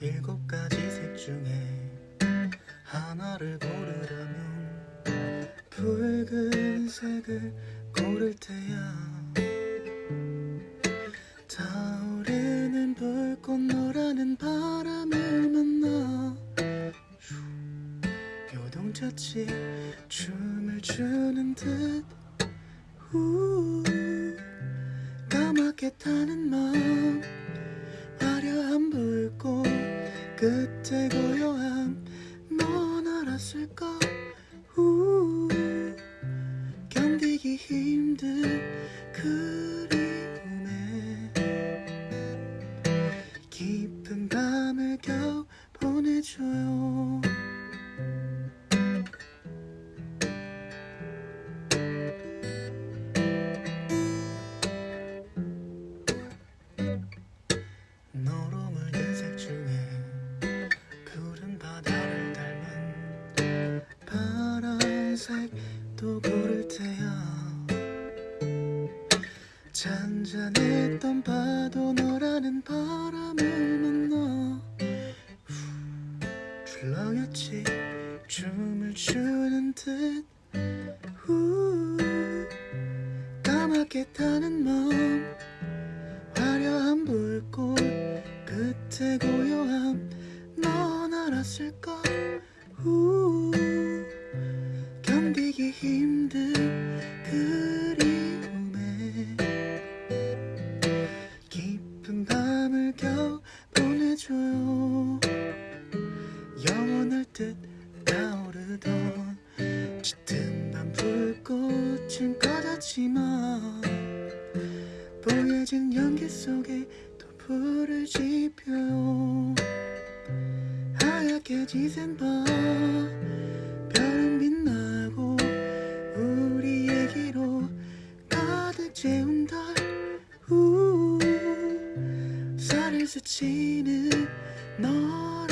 일곱 가지 색 중에 하나를 고르라면 붉은색을 요동쳤지. 춤을 추는 듯. 우, 까맣게 타는 마음. 화려한 불꽃 끝에 고요함. 넌 알았을까? 우, 견디기 힘든 그리움에 깊은 밤을 겨우 보내줘요 파란색도 고를 테야. 잔잔했던 파도 너라는 바람을 만나. 후, 출렁였지. 춤을 추는 듯. 후, 까맣게 타는 마음. 화려한 불꽃 끝에 고요함. 넌 알았을까? 우, 듯 타오르던 짙은 밤 불꽃은 꺼졌지만 보여진 연기 속에 또 불을 지펴요. 하얗게 지샌 밤 별은 빛나고 우리 얘기로 가득 채운 달 우, 쌀을 스치는 너라